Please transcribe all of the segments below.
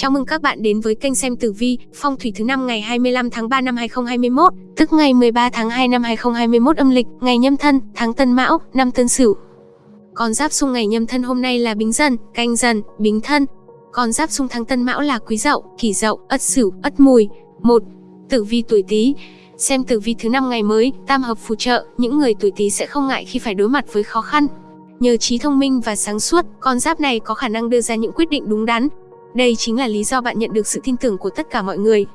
Chào mừng các bạn đến với kênh xem tử vi, phong thủy thứ năm ngày 25 tháng 3 năm 2021, tức ngày 13 tháng 2 năm 2021 âm lịch, ngày nhâm thân, tháng tân mão, năm tân sửu. Con giáp xung ngày nhâm thân hôm nay là bính dần, canh dần, bính thân. Con giáp xung tháng tân mão là quý dậu, kỷ dậu, ất sửu, ất mùi. một Tử vi tuổi Tý. Xem tử vi thứ năm ngày mới, tam hợp phù trợ, những người tuổi Tý sẽ không ngại khi phải đối mặt với khó khăn. Nhờ trí thông minh và sáng suốt, con giáp này có khả năng đưa ra những quyết định đúng đắn, đây chính là lý do bạn nhận được sự tin tưởng của tất cả mọi người.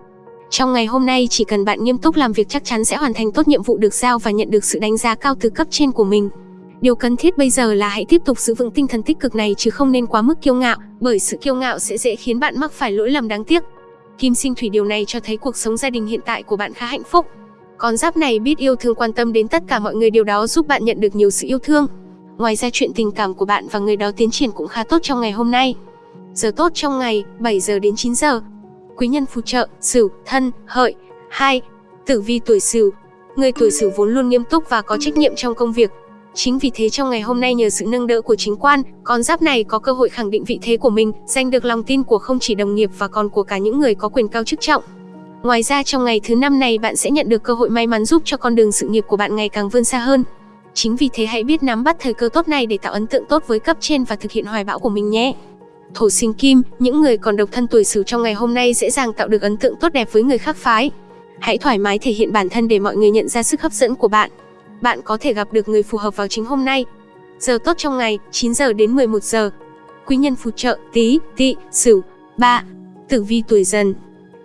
Trong ngày hôm nay chỉ cần bạn nghiêm túc làm việc chắc chắn sẽ hoàn thành tốt nhiệm vụ được giao và nhận được sự đánh giá cao từ cấp trên của mình. Điều cần thiết bây giờ là hãy tiếp tục giữ vững tinh thần tích cực này chứ không nên quá mức kiêu ngạo, bởi sự kiêu ngạo sẽ dễ khiến bạn mắc phải lỗi lầm đáng tiếc. Kim sinh thủy điều này cho thấy cuộc sống gia đình hiện tại của bạn khá hạnh phúc. Con giáp này biết yêu thương quan tâm đến tất cả mọi người điều đó giúp bạn nhận được nhiều sự yêu thương. Ngoài ra chuyện tình cảm của bạn và người đó tiến triển cũng khá tốt trong ngày hôm nay. Giờ tốt trong ngày, 7 giờ đến 9 giờ. Quý nhân phù trợ, Sửu, Thân, Hợi. 2. Tử vi tuổi Sửu. Người tuổi Sửu vốn luôn nghiêm túc và có trách nhiệm trong công việc. Chính vì thế trong ngày hôm nay nhờ sự nâng đỡ của chính quan, con giáp này có cơ hội khẳng định vị thế của mình, giành được lòng tin của không chỉ đồng nghiệp và còn của cả những người có quyền cao chức trọng. Ngoài ra trong ngày thứ năm này bạn sẽ nhận được cơ hội may mắn giúp cho con đường sự nghiệp của bạn ngày càng vươn xa hơn. Chính vì thế hãy biết nắm bắt thời cơ tốt này để tạo ấn tượng tốt với cấp trên và thực hiện hoài bão của mình nhé. Thổ sinh kim, những người còn độc thân tuổi Sửu trong ngày hôm nay dễ dàng tạo được ấn tượng tốt đẹp với người khác phái. Hãy thoải mái thể hiện bản thân để mọi người nhận ra sức hấp dẫn của bạn. Bạn có thể gặp được người phù hợp vào chính hôm nay. Giờ tốt trong ngày, 9 giờ đến 11 giờ. Quý nhân phù trợ, Tý, Tỵ, Sửu. 3. Tử vi tuổi Dần.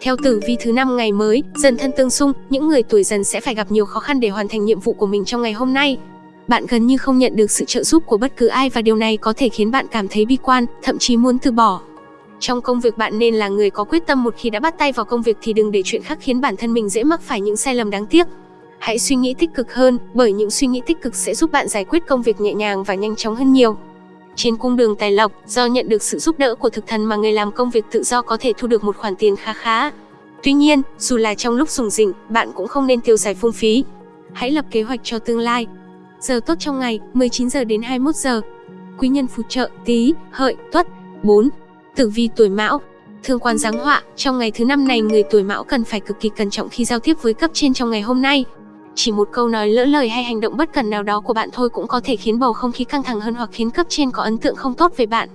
Theo tử vi thứ năm ngày mới, dần thân tương xung, những người tuổi Dần sẽ phải gặp nhiều khó khăn để hoàn thành nhiệm vụ của mình trong ngày hôm nay bạn gần như không nhận được sự trợ giúp của bất cứ ai và điều này có thể khiến bạn cảm thấy bi quan, thậm chí muốn từ bỏ. Trong công việc bạn nên là người có quyết tâm một khi đã bắt tay vào công việc thì đừng để chuyện khác khiến bản thân mình dễ mắc phải những sai lầm đáng tiếc. Hãy suy nghĩ tích cực hơn, bởi những suy nghĩ tích cực sẽ giúp bạn giải quyết công việc nhẹ nhàng và nhanh chóng hơn nhiều. Trên cung đường tài lộc, do nhận được sự giúp đỡ của thực thần mà người làm công việc tự do có thể thu được một khoản tiền khá khá. Tuy nhiên, dù là trong lúc dùng rỉnh, bạn cũng không nên tiêu xài phung phí. Hãy lập kế hoạch cho tương lai, Giờ tốt trong ngày 19 giờ đến 21 giờ. Quý nhân phù trợ Tý, Hợi, Tuất. 4. Tử vi tuổi Mão. Thương quan giáng họa, trong ngày thứ năm này người tuổi Mão cần phải cực kỳ cẩn trọng khi giao tiếp với cấp trên trong ngày hôm nay. Chỉ một câu nói lỡ lời hay hành động bất cần nào đó của bạn thôi cũng có thể khiến bầu không khí căng thẳng hơn hoặc khiến cấp trên có ấn tượng không tốt về bạn.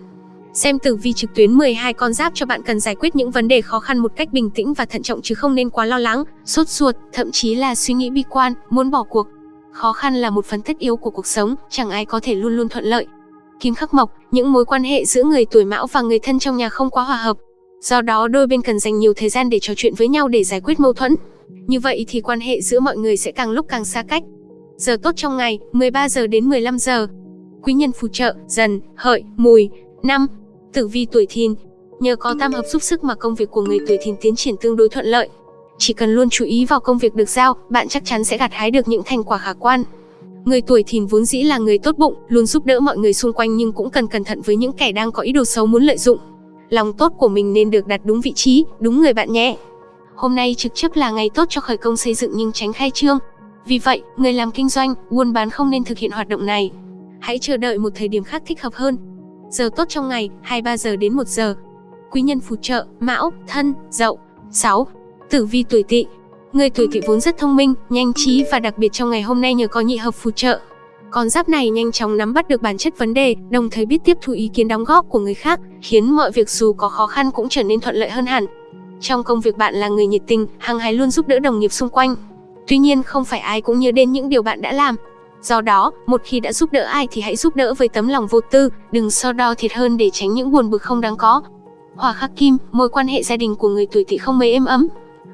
Xem tử vi trực tuyến 12 con giáp cho bạn cần giải quyết những vấn đề khó khăn một cách bình tĩnh và thận trọng chứ không nên quá lo lắng, sốt ruột, thậm chí là suy nghĩ bi quan, muốn bỏ cuộc. Khó khăn là một phần tất yếu của cuộc sống, chẳng ai có thể luôn luôn thuận lợi. Kim khắc mộc, những mối quan hệ giữa người tuổi mão và người thân trong nhà không quá hòa hợp. Do đó đôi bên cần dành nhiều thời gian để trò chuyện với nhau để giải quyết mâu thuẫn. Như vậy thì quan hệ giữa mọi người sẽ càng lúc càng xa cách. Giờ tốt trong ngày, 13 giờ đến 15 giờ. Quý nhân phù trợ, dần, hợi, mùi. năm Tử vi tuổi thìn. Nhờ có tam hợp giúp sức mà công việc của người tuổi thìn tiến triển tương đối thuận lợi. Chỉ cần luôn chú ý vào công việc được giao, bạn chắc chắn sẽ gặt hái được những thành quả khả quan. Người tuổi thìn vốn dĩ là người tốt bụng, luôn giúp đỡ mọi người xung quanh nhưng cũng cần cẩn thận với những kẻ đang có ý đồ xấu muốn lợi dụng. Lòng tốt của mình nên được đặt đúng vị trí, đúng người bạn nhé. Hôm nay trực chấp là ngày tốt cho khởi công xây dựng nhưng tránh khai trương. Vì vậy, người làm kinh doanh, buôn bán không nên thực hiện hoạt động này. Hãy chờ đợi một thời điểm khác thích hợp hơn. Giờ tốt trong ngày, 23 giờ đến 1 giờ. Quý nhân phù trợ, Mão, Thân, Dậu. 6. Tử vi tuổi Tỵ. Người tuổi Tỵ vốn rất thông minh, nhanh trí và đặc biệt trong ngày hôm nay nhờ có nhị hợp phù trợ. Con giáp này nhanh chóng nắm bắt được bản chất vấn đề, đồng thời biết tiếp thu ý kiến đóng góp của người khác, khiến mọi việc dù có khó khăn cũng trở nên thuận lợi hơn hẳn. Trong công việc bạn là người nhiệt tình, hăng hái luôn giúp đỡ đồng nghiệp xung quanh. Tuy nhiên không phải ai cũng nhớ đến những điều bạn đã làm. Do đó, một khi đã giúp đỡ ai thì hãy giúp đỡ với tấm lòng vô tư, đừng so đo thiệt hơn để tránh những buồn bực không đáng có. Hỏa khắc kim, mối quan hệ gia đình của người tuổi Tỵ không mấy êm ấm,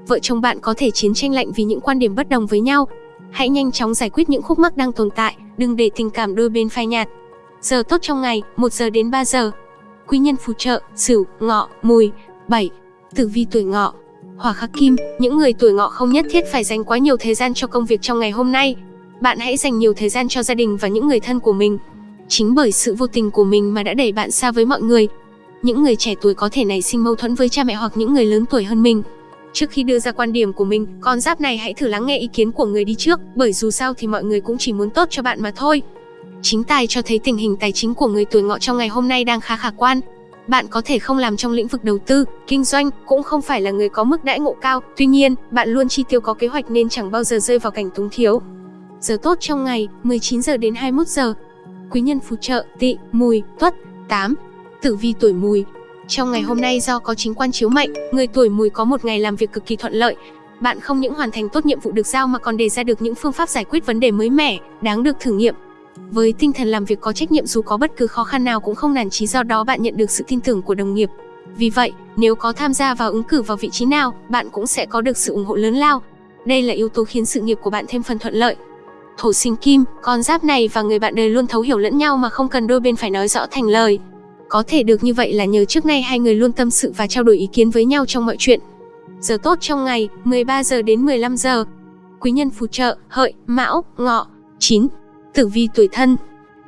vợ chồng bạn có thể chiến tranh lạnh vì những quan điểm bất đồng với nhau. Hãy nhanh chóng giải quyết những khúc mắc đang tồn tại, đừng để tình cảm đôi bên phai nhạt. Giờ tốt trong ngày, 1 giờ đến 3 giờ. Quý nhân phù trợ, Sửu, Ngọ, Mùi. 7. Tử vi tuổi Ngọ. Hỏa khắc kim, những người tuổi Ngọ không nhất thiết phải dành quá nhiều thời gian cho công việc trong ngày hôm nay. Bạn hãy dành nhiều thời gian cho gia đình và những người thân của mình. Chính bởi sự vô tình của mình mà đã đẩy bạn xa với mọi người. Những người trẻ tuổi có thể nảy sinh mâu thuẫn với cha mẹ hoặc những người lớn tuổi hơn mình. Trước khi đưa ra quan điểm của mình, con giáp này hãy thử lắng nghe ý kiến của người đi trước, bởi dù sao thì mọi người cũng chỉ muốn tốt cho bạn mà thôi. Chính tài cho thấy tình hình tài chính của người tuổi ngọ trong ngày hôm nay đang khá khả quan. Bạn có thể không làm trong lĩnh vực đầu tư, kinh doanh, cũng không phải là người có mức đãi ngộ cao, tuy nhiên, bạn luôn chi tiêu có kế hoạch nên chẳng bao giờ rơi vào cảnh túng thiếu. Giờ tốt trong ngày, 19 giờ đến 21 giờ. Quý nhân phù trợ, Tỵ, Mùi, Tuất. 8. Tử vi tuổi Mùi. Trong ngày hôm nay do có chính quan chiếu mệnh, người tuổi Mùi có một ngày làm việc cực kỳ thuận lợi. Bạn không những hoàn thành tốt nhiệm vụ được giao mà còn đề ra được những phương pháp giải quyết vấn đề mới mẻ, đáng được thử nghiệm. Với tinh thần làm việc có trách nhiệm dù có bất cứ khó khăn nào cũng không nản chí do đó bạn nhận được sự tin tưởng của đồng nghiệp. Vì vậy, nếu có tham gia vào ứng cử vào vị trí nào, bạn cũng sẽ có được sự ủng hộ lớn lao. Đây là yếu tố khiến sự nghiệp của bạn thêm phần thuận lợi. Thổ sinh kim, con giáp này và người bạn đời luôn thấu hiểu lẫn nhau mà không cần đôi bên phải nói rõ thành lời. Có thể được như vậy là nhờ trước nay hai người luôn tâm sự và trao đổi ý kiến với nhau trong mọi chuyện. Giờ tốt trong ngày, 13 giờ đến 15 giờ. Quý nhân phù trợ, hợi, mão, ngọ. 9. Tử vi tuổi thân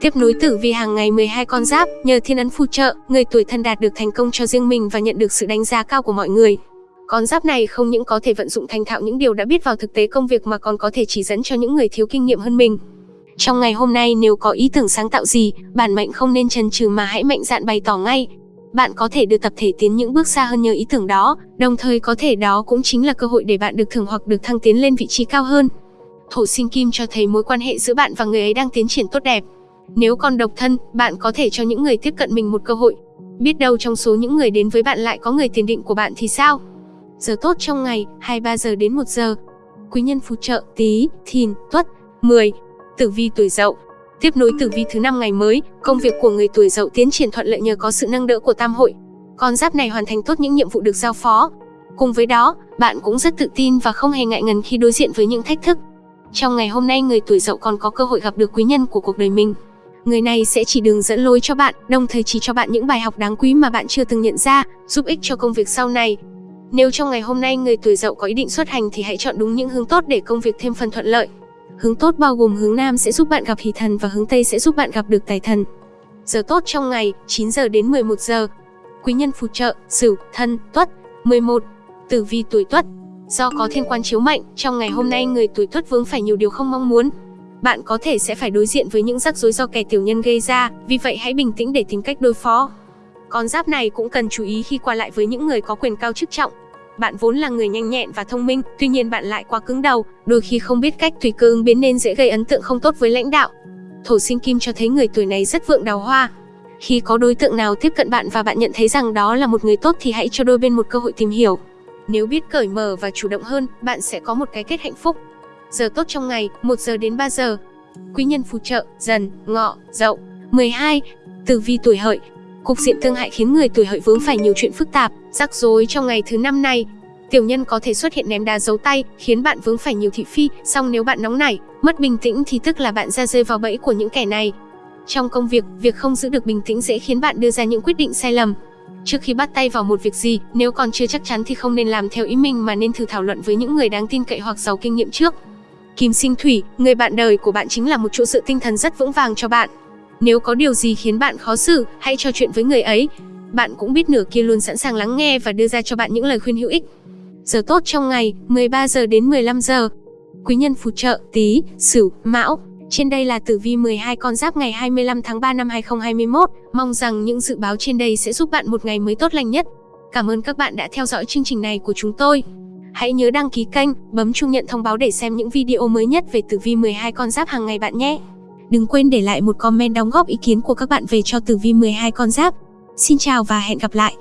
Tiếp nối tử vi hàng ngày 12 con giáp, nhờ thiên ấn phù trợ, người tuổi thân đạt được thành công cho riêng mình và nhận được sự đánh giá cao của mọi người. Con giáp này không những có thể vận dụng thành thạo những điều đã biết vào thực tế công việc mà còn có thể chỉ dẫn cho những người thiếu kinh nghiệm hơn mình. Trong ngày hôm nay nếu có ý tưởng sáng tạo gì, bản mệnh không nên chần chừ mà hãy mạnh dạn bày tỏ ngay. Bạn có thể được tập thể tiến những bước xa hơn nhờ ý tưởng đó, đồng thời có thể đó cũng chính là cơ hội để bạn được thưởng hoặc được thăng tiến lên vị trí cao hơn. Thổ sinh kim cho thấy mối quan hệ giữa bạn và người ấy đang tiến triển tốt đẹp. Nếu còn độc thân, bạn có thể cho những người tiếp cận mình một cơ hội. Biết đâu trong số những người đến với bạn lại có người tiền định của bạn thì sao? Giờ tốt trong ngày, 23 giờ đến 1 giờ. Quý nhân phù trợ, tí, thìn, tuất. 10. Tử vi tuổi dậu Tiếp nối tử vi thứ năm ngày mới, công việc của người tuổi dậu tiến triển thuận lợi nhờ có sự nâng đỡ của tam hội. Con giáp này hoàn thành tốt những nhiệm vụ được giao phó. Cùng với đó, bạn cũng rất tự tin và không hề ngại ngần khi đối diện với những thách thức. Trong ngày hôm nay người tuổi dậu còn có cơ hội gặp được quý nhân của cuộc đời mình. Người này sẽ chỉ đường dẫn lối cho bạn, đồng thời chỉ cho bạn những bài học đáng quý mà bạn chưa từng nhận ra, giúp ích cho công việc sau này. Nếu trong ngày hôm nay người tuổi dậu có ý định xuất hành thì hãy chọn đúng những hướng tốt để công việc thêm phần thuận lợi. Hướng tốt bao gồm hướng Nam sẽ giúp bạn gặp hỷ thần và hướng Tây sẽ giúp bạn gặp được tài thần. Giờ tốt trong ngày, 9 giờ đến 11 giờ. Quý nhân phù trợ, Sửu, Thân, Tuất. 11. Tử vi tuổi Tuất. Do có thiên quan chiếu mệnh, trong ngày hôm nay người tuổi Tuất vướng phải nhiều điều không mong muốn. Bạn có thể sẽ phải đối diện với những rắc rối do kẻ tiểu nhân gây ra, vì vậy hãy bình tĩnh để tìm cách đối phó. Con giáp này cũng cần chú ý khi qua lại với những người có quyền cao chức trọng. Bạn vốn là người nhanh nhẹn và thông minh, tuy nhiên bạn lại quá cứng đầu, đôi khi không biết cách tùy cơ ứng biến nên dễ gây ấn tượng không tốt với lãnh đạo. Thổ sinh kim cho thấy người tuổi này rất vượng đào hoa. Khi có đối tượng nào tiếp cận bạn và bạn nhận thấy rằng đó là một người tốt thì hãy cho đôi bên một cơ hội tìm hiểu. Nếu biết cởi mở và chủ động hơn, bạn sẽ có một cái kết hạnh phúc. Giờ tốt trong ngày, 1 giờ đến 3 giờ. Quý nhân phù trợ, dần, ngọ, dậu. 12. Tử vi tuổi hợi, Cục diện tương hại khiến người tuổi hợi vướng phải nhiều chuyện phức tạp, rắc rối trong ngày thứ năm này. Tiểu nhân có thể xuất hiện ném đá giấu tay, khiến bạn vướng phải nhiều thị phi, song nếu bạn nóng nảy, mất bình tĩnh thì tức là bạn ra rơi vào bẫy của những kẻ này. Trong công việc, việc không giữ được bình tĩnh dễ khiến bạn đưa ra những quyết định sai lầm. Trước khi bắt tay vào một việc gì, nếu còn chưa chắc chắn thì không nên làm theo ý mình mà nên thử thảo luận với những người đáng tin cậy hoặc giàu kinh nghiệm trước. Kim sinh thủy, người bạn đời của bạn chính là một chỗ dựa tinh thần rất vững vàng cho bạn. Nếu có điều gì khiến bạn khó xử, hãy trò chuyện với người ấy. Bạn cũng biết nửa kia luôn sẵn sàng lắng nghe và đưa ra cho bạn những lời khuyên hữu ích. Giờ tốt trong ngày, 13 giờ đến 15 giờ. Quý nhân phù trợ, tí, sửu, mão. Trên đây là tử vi 12 con giáp ngày 25 tháng 3 năm 2021. Mong rằng những dự báo trên đây sẽ giúp bạn một ngày mới tốt lành nhất. Cảm ơn các bạn đã theo dõi chương trình này của chúng tôi. Hãy nhớ đăng ký kênh, bấm chuông nhận thông báo để xem những video mới nhất về tử vi 12 con giáp hàng ngày bạn nhé. Đừng quên để lại một comment đóng góp ý kiến của các bạn về cho tử vi 12 con giáp. Xin chào và hẹn gặp lại!